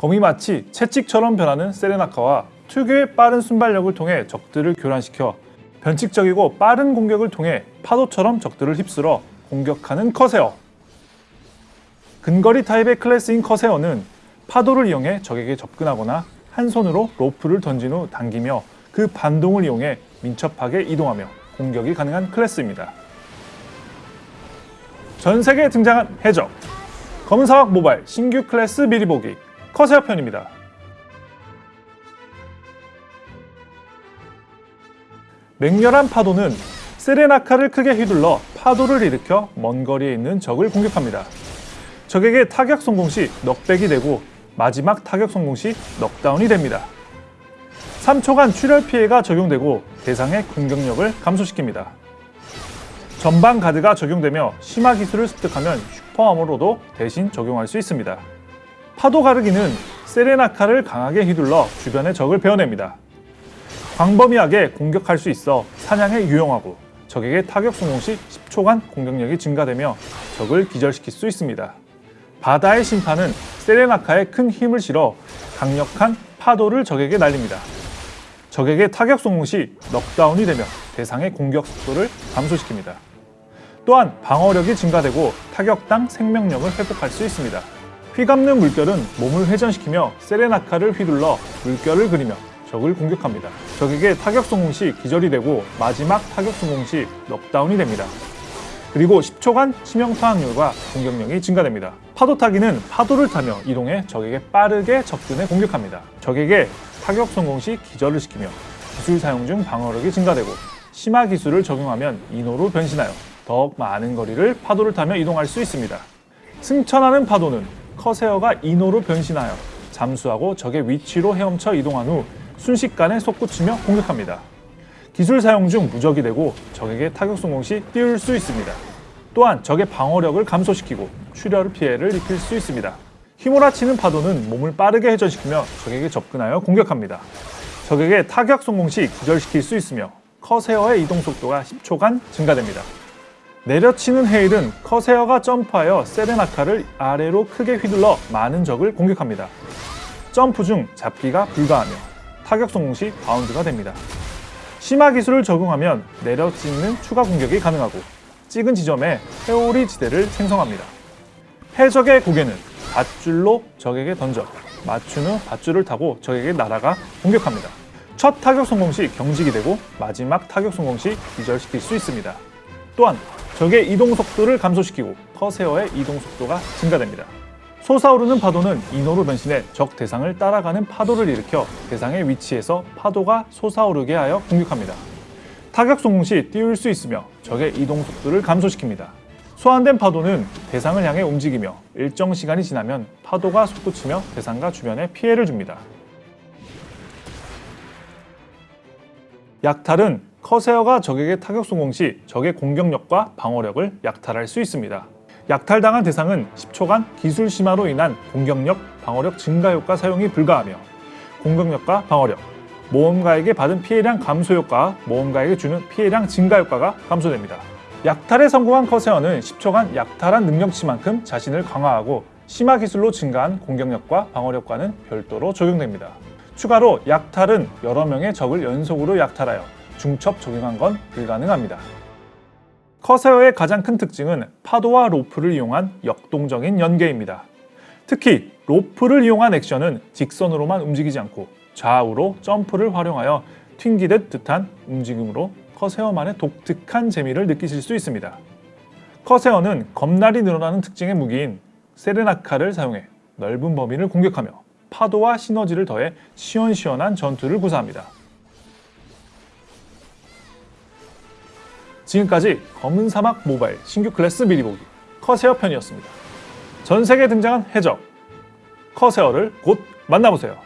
검이 마치 채찍처럼 변하는 세레나카와 특유의 빠른 순발력을 통해 적들을 교란시켜 변칙적이고 빠른 공격을 통해 파도처럼 적들을 휩쓸어 공격하는 커세어. 근거리 타입의 클래스인 커세어는 파도를 이용해 적에게 접근하거나 한 손으로 로프를 던진 후 당기며 그 반동을 이용해 민첩하게 이동하며 공격이 가능한 클래스입니다. 전 세계에 등장한 해적 검은 사막 모바일 신규 클래스 미리 보기 커세어 편입니다. 맹렬한 파도는 세레나카를 크게 휘둘러 파도를 일으켜 먼 거리에 있는 적을 공격합니다. 적에게 타격 성공 시 knockback이 되고 마지막 타격 성공 시 넉다운이 됩니다. 3초간 출혈 피해가 적용되고 대상의 공격력을 감소시킵니다. 전방 가드가 적용되며 심화 기술을 습득하면 슈퍼아머로도 대신 적용할 수 있습니다. 파도 가르기는 세레나카를 강하게 휘둘러 주변의 적을 베어냅니다. 광범위하게 공격할 수 있어 사냥에 유용하고 적에게 타격 성공 시 10초간 공격력이 증가되며 적을 기절시킬 수 있습니다. 바다의 심판은 세레나카에 큰 힘을 실어 강력한 파도를 적에게 날립니다. 적에게 타격 성공 시 넉다운이 되며 대상의 공격 속도를 감소시킵니다. 또한 방어력이 증가되고 타격당 생명력을 회복할 수 있습니다. 휘감는 물결은 몸을 회전시키며 세레나카를 휘둘러 물결을 그리며 적을 공격합니다. 적에게 타격 성공 시 기절이 되고 마지막 타격 성공 시 넉다운이 됩니다. 그리고 10초간 치명타 확률과 공격력이 증가됩니다. 파도 타기는 파도를 타며 이동해 적에게 빠르게 접근해 공격합니다. 적에게 타격 성공 시 기절을 시키며 기술 사용 중 방어력이 증가되고 심화 기술을 적용하면 인호로 변신하여 더욱 많은 거리를 파도를 타며 이동할 수 있습니다. 승천하는 파도는 커세어가 인호로 변신하여 잠수하고 적의 위치로 헤엄쳐 이동한 후 순식간에 솟구치며 공격합니다. 기술 사용 중 무적이 되고 적에게 타격 성공 시 띄울 수 있습니다. 또한 적의 방어력을 감소시키고 출혈 피해를 입힐 수 있습니다. 휘몰아치는 파도는 몸을 빠르게 회전시키며 적에게 접근하여 공격합니다. 적에게 타격 성공 시 기절시킬 수 있으며 커세어의 이동 속도가 10초간 증가됩니다. 내려치는 해일은 커세어가 점프하여 세레나카를 아래로 크게 휘둘러 많은 적을 공격합니다. 점프 중 잡기가 불가하며 타격 성공 시 바운드가 됩니다. 심화 기술을 적용하면 내려찍는 추가 공격이 가능하고 찍은 지점에 회오리 지대를 생성합니다. 해적의 고개는 밧줄로 적에게 던져 맞춘 후 밧줄을 타고 적에게 날아가 공격합니다. 첫 타격 성공 시 경직이 되고 마지막 타격 성공 시 기절시킬 수 있습니다. 또한 적의 이동 속도를 감소시키고 커세어의 이동 속도가 증가됩니다. 솟아오르는 파도는 인호로 변신해 적 대상을 따라가는 파도를 일으켜 대상의 위치에서 파도가 솟아오르게 하여 공격합니다. 타격 성공 시 띄울 수 있으며 적의 이동 속도를 감소시킵니다. 소환된 파도는 대상을 향해 움직이며 일정 시간이 지나면 파도가 솟구치며 대상과 주변에 피해를 줍니다. 약탈은 커세어가 적에게 타격 성공 시 적의 공격력과 방어력을 약탈할 수 있습니다. 약탈당한 대상은 10초간 기술 심화로 인한 공격력, 방어력 증가 효과 사용이 불가하며 공격력과 방어력, 모험가에게 받은 피해량 감소 효과, 모험가에게 주는 피해량 증가 효과가 감소됩니다. 약탈에 성공한 커세어는 10초간 약탈한 능력치만큼 자신을 강화하고 심화 기술로 증가한 공격력과 방어력과는 별도로 적용됩니다. 추가로 약탈은 여러 명의 적을 연속으로 약탈하여 중첩 적용한 건 불가능합니다. 커세어의 가장 큰 특징은 파도와 로프를 이용한 역동적인 연계입니다. 특히 로프를 이용한 액션은 직선으로만 움직이지 않고 좌우로 점프를 활용하여 튕기듯 듯한 움직임으로 커세어만의 독특한 재미를 느끼실 수 있습니다. 커세어는 검날이 늘어나는 특징의 무기인 세레나카를 사용해 넓은 범위를 공격하며 파도와 시너지를 더해 시원시원한 전투를 구사합니다. 지금까지 검은 사막 모바일 신규 클래스 미리 보기 커세어 편이었습니다. 전 세계에 등장한 해적 커세어를 곧 만나보세요.